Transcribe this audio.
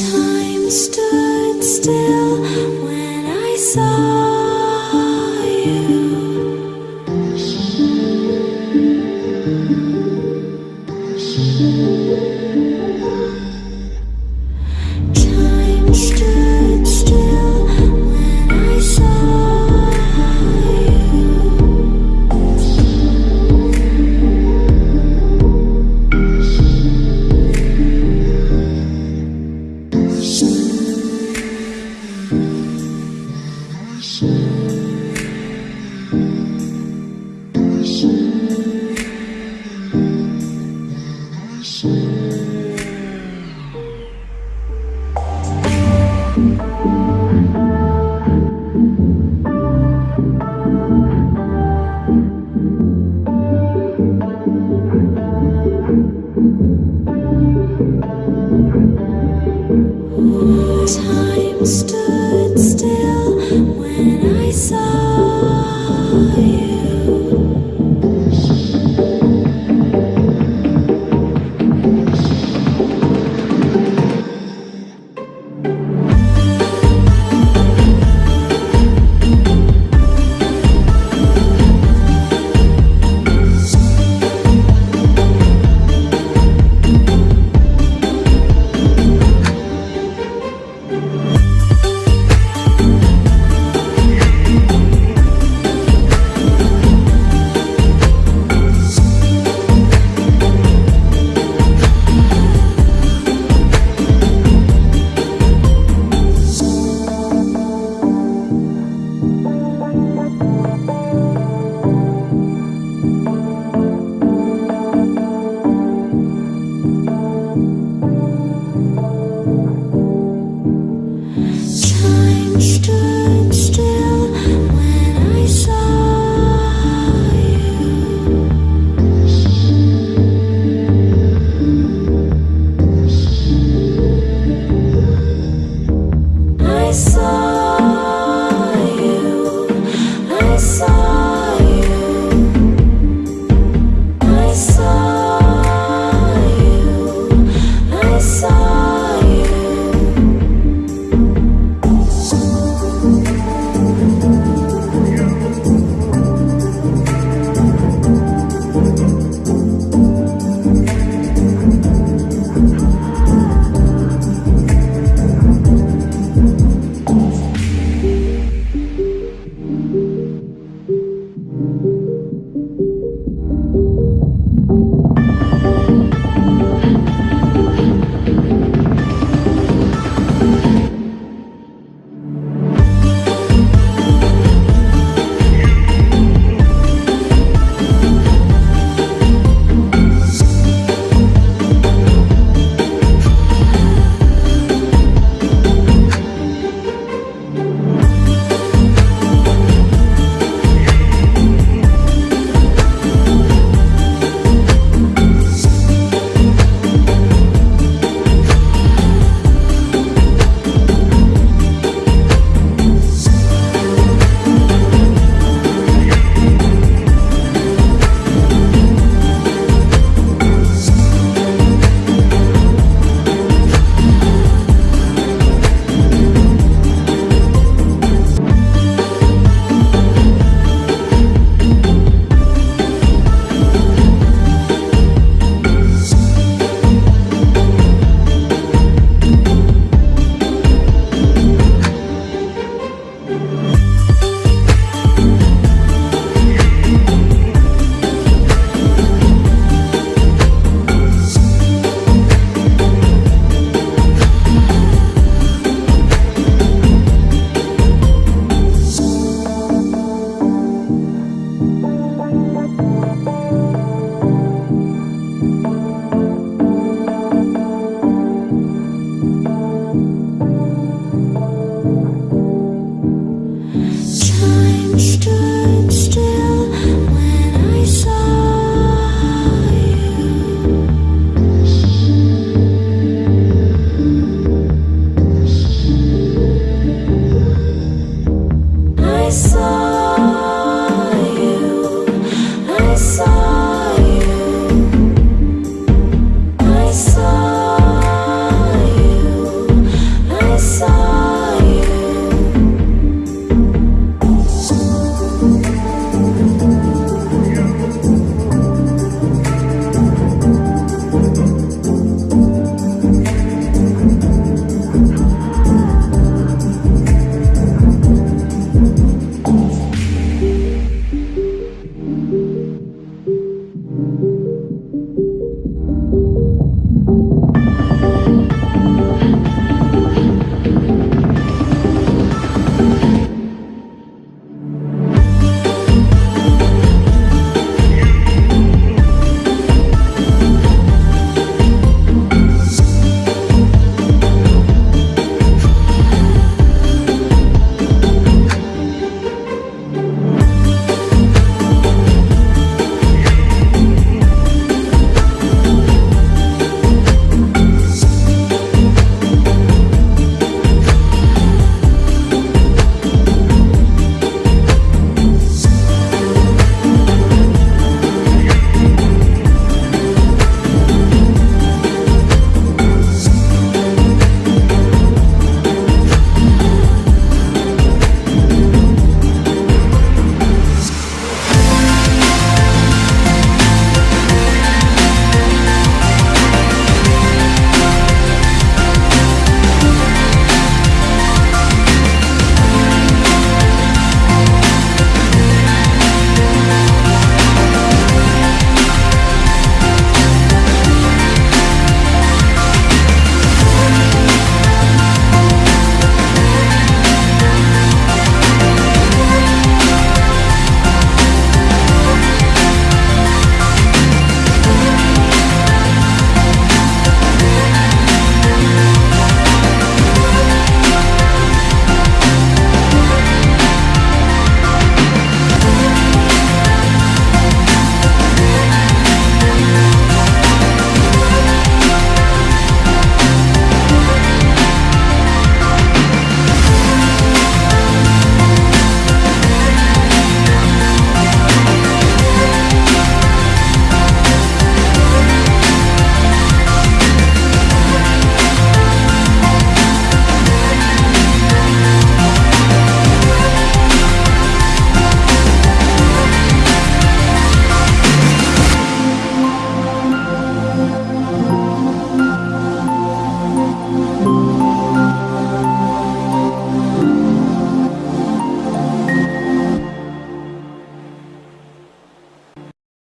Time stood still when I saw